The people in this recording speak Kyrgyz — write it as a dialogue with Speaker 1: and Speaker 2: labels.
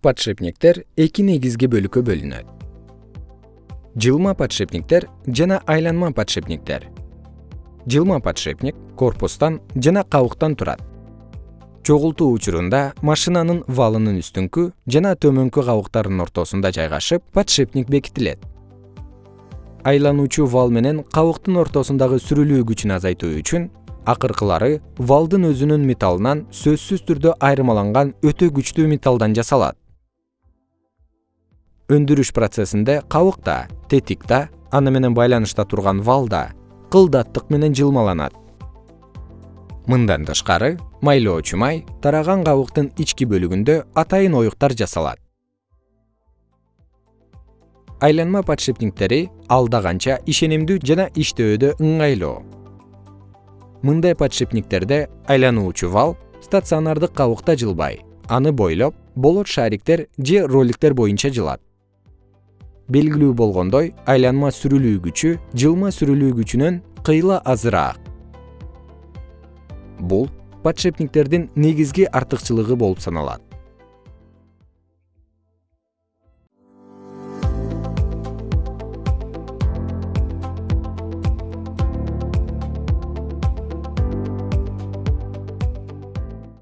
Speaker 1: подшипниктер эки негизги бөлүккө бөлүнөт. Жылма подшипниктер жана айланма подшипниктер. Жылма подшипник корпустан жана кабыктан турат. Чогултуу учурунда машинанын валынын үстүңкү жана төмөнкү кабыктарынын ортосунда жайгашып подшипник бекитилет. Айлануучу вал менен кабыктын ортосундагы сүрүлүү күчүн азайтуу үчүн акыркылары валдын өзүнүн металлынан сөзсүз түрдө айырмаланган өтө күчтүү металлдан жасалат өндүрүш процессинде кабык да тетик да аны менен байланышта турган вал да кылдаттык менен жылмаланат. Мындан тышкары майлоочу май тараган кабыктын ички бөлүгүндө атайын оюктар жасалат. Айланма подшипниктери алда канча ишенимдүү жана иштөөдө ыңгайлуу мындай подшипниктерде айлануучу вал стационардык кабыкта жылбай аны бойлоп болот шариктер же роликтер боюнча жылат белгилүү болгондой айланма сүрүлүү күчү жылма сүрүлүү күчүнөн кыйла азыраак. Бул подшипниктердин негизги артыкчылыгы болуп саналат